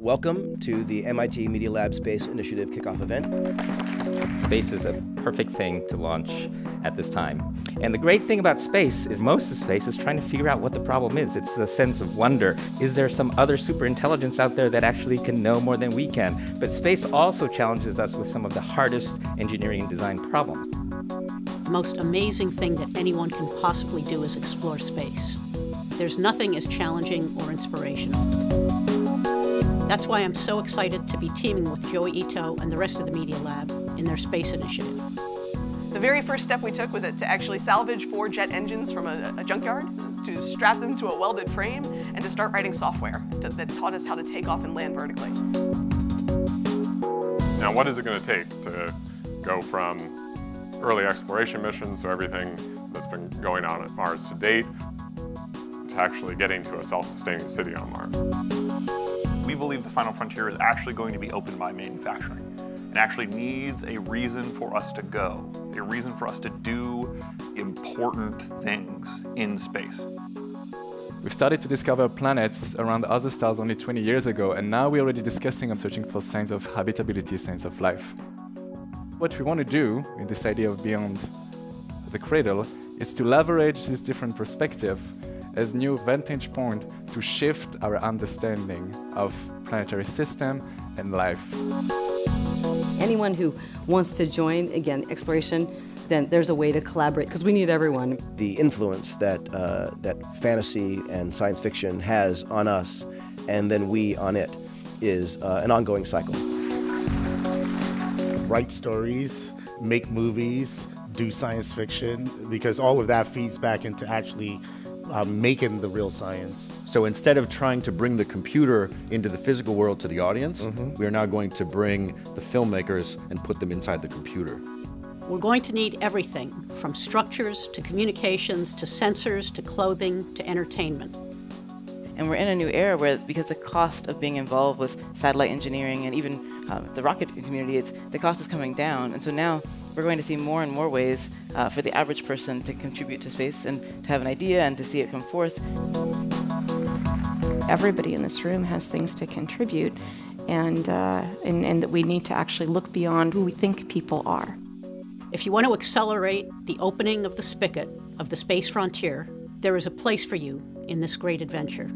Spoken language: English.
Welcome to the MIT Media Lab Space Initiative kickoff event. Space is a perfect thing to launch at this time. And the great thing about space is most of space is trying to figure out what the problem is. It's a sense of wonder. Is there some other super intelligence out there that actually can know more than we can? But space also challenges us with some of the hardest engineering and design problems. The most amazing thing that anyone can possibly do is explore space. There's nothing as challenging or inspirational. That's why I'm so excited to be teaming with Joi Ito and the rest of the Media Lab in their space initiative. The very first step we took was to actually salvage four jet engines from a, a junkyard, to strap them to a welded frame, and to start writing software to, that taught us how to take off and land vertically. Now what is it going to take to go from early exploration missions, so everything that's been going on at Mars to date, to actually getting to a self-sustaining city on Mars? We believe the final frontier is actually going to be opened by manufacturing. It actually needs a reason for us to go, a reason for us to do important things in space. We've started to discover planets around other stars only 20 years ago, and now we're already discussing and searching for signs of habitability, signs of life. What we want to do in this idea of beyond the cradle is to leverage this different perspective as new vantage point to shift our understanding of planetary system and life. Anyone who wants to join, again, exploration, then there's a way to collaborate because we need everyone. The influence that, uh, that fantasy and science fiction has on us and then we on it is uh, an ongoing cycle. Write stories, make movies, do science fiction, because all of that feeds back into actually uh, making the real science. So instead of trying to bring the computer into the physical world to the audience, mm -hmm. we are now going to bring the filmmakers and put them inside the computer. We're going to need everything from structures to communications to sensors to clothing to entertainment. And we're in a new era where, because the cost of being involved with satellite engineering and even um, the rocket community, it's, the cost is coming down. And so now we're going to see more and more ways uh, for the average person to contribute to space and to have an idea and to see it come forth. Everybody in this room has things to contribute and, uh, and, and that we need to actually look beyond who we think people are. If you want to accelerate the opening of the spigot of the space frontier, there is a place for you in this great adventure.